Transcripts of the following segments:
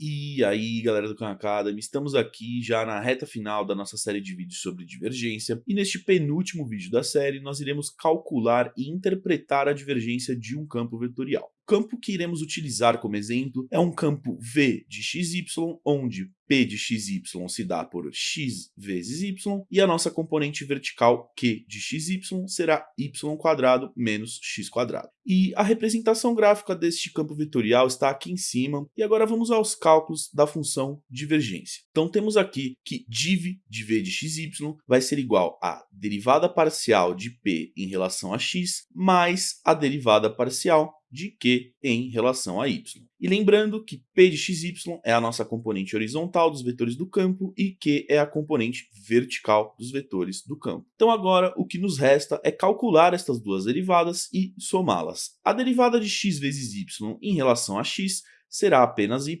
E aí, galera do Khan Academy, estamos aqui já na reta final da nossa série de vídeos sobre divergência, e neste penúltimo vídeo da série nós iremos calcular e interpretar a divergência de um campo vetorial. Campo que iremos utilizar como exemplo é um campo V de xy, onde P de xy se dá por x vezes y, e a nossa componente vertical Q de xy será y quadrado menos x quadrado. E a representação gráfica deste campo vetorial está aqui em cima, e agora vamos aos cálculos da função divergência. Então temos aqui que div de v de xy vai ser igual a derivada parcial de p em relação a x mais a derivada parcial de q em relação a y. E lembrando que p de xy é a nossa componente horizontal dos vetores do campo e q é a componente vertical dos vetores do campo. Então agora o que nos resta é calcular estas duas derivadas e somá-las. A derivada de x vezes y em relação a x será apenas y,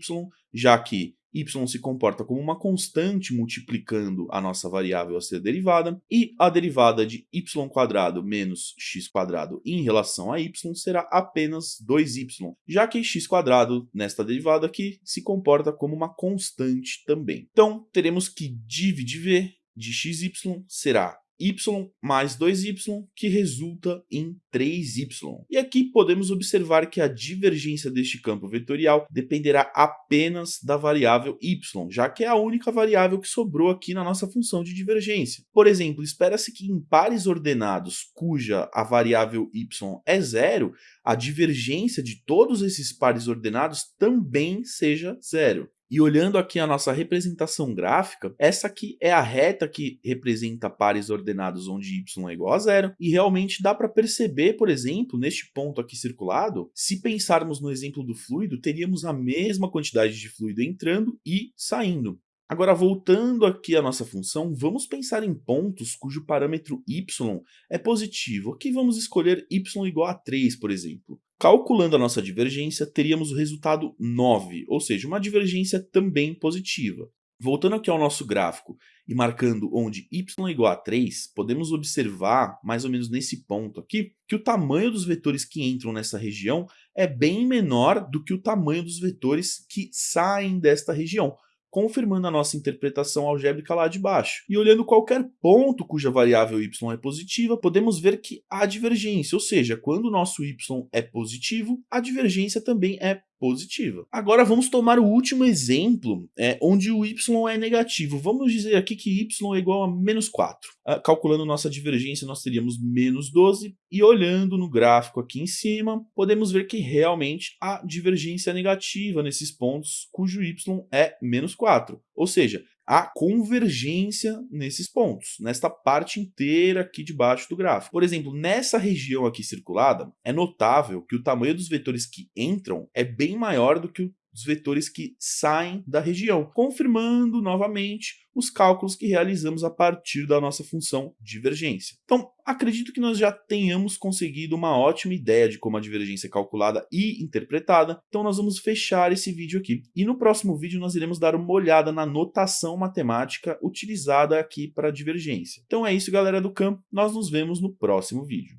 já que y se comporta como uma constante multiplicando a nossa variável a ser derivada, e a derivada de y² menos x² em relação a y será apenas 2y, já que x² nesta derivada aqui se comporta como uma constante também. Então, teremos que div de v de xy será y mais 2y, que resulta em 3y. E aqui podemos observar que a divergência deste campo vetorial dependerá apenas da variável y, já que é a única variável que sobrou aqui na nossa função de divergência. Por exemplo, espera-se que em pares ordenados cuja a variável y é zero, a divergência de todos esses pares ordenados também seja zero. E olhando aqui a nossa representação gráfica, essa aqui é a reta que representa pares ordenados onde y é igual a zero, e realmente dá para perceber, por exemplo, neste ponto aqui circulado, se pensarmos no exemplo do fluido, teríamos a mesma quantidade de fluido entrando e saindo. Agora, voltando aqui à nossa função, vamos pensar em pontos cujo parâmetro y é positivo. Aqui vamos escolher y igual a 3, por exemplo. Calculando a nossa divergência, teríamos o resultado 9, ou seja, uma divergência também positiva. Voltando aqui ao nosso gráfico e marcando onde y é igual a 3, podemos observar, mais ou menos nesse ponto aqui, que o tamanho dos vetores que entram nessa região é bem menor do que o tamanho dos vetores que saem desta região confirmando a nossa interpretação algébrica lá de baixo. E olhando qualquer ponto cuja variável y é positiva, podemos ver que há divergência, ou seja, quando o nosso y é positivo, a divergência também é positiva. Agora vamos tomar o último exemplo, é, onde o y é negativo. Vamos dizer aqui que y é igual a menos 4. Ah, calculando nossa divergência, nós teríamos menos 12, e olhando no gráfico aqui em cima, podemos ver que realmente há divergência negativa nesses pontos cujo y é menos 4. Ou seja, a convergência nesses pontos, nesta parte inteira aqui debaixo do gráfico. Por exemplo, nessa região aqui circulada, é notável que o tamanho dos vetores que entram é bem maior do que o os vetores que saem da região, confirmando novamente os cálculos que realizamos a partir da nossa função divergência. Então, acredito que nós já tenhamos conseguido uma ótima ideia de como a divergência é calculada e interpretada, então nós vamos fechar esse vídeo aqui. E no próximo vídeo nós iremos dar uma olhada na notação matemática utilizada aqui para a divergência. Então é isso, galera do campo, nós nos vemos no próximo vídeo.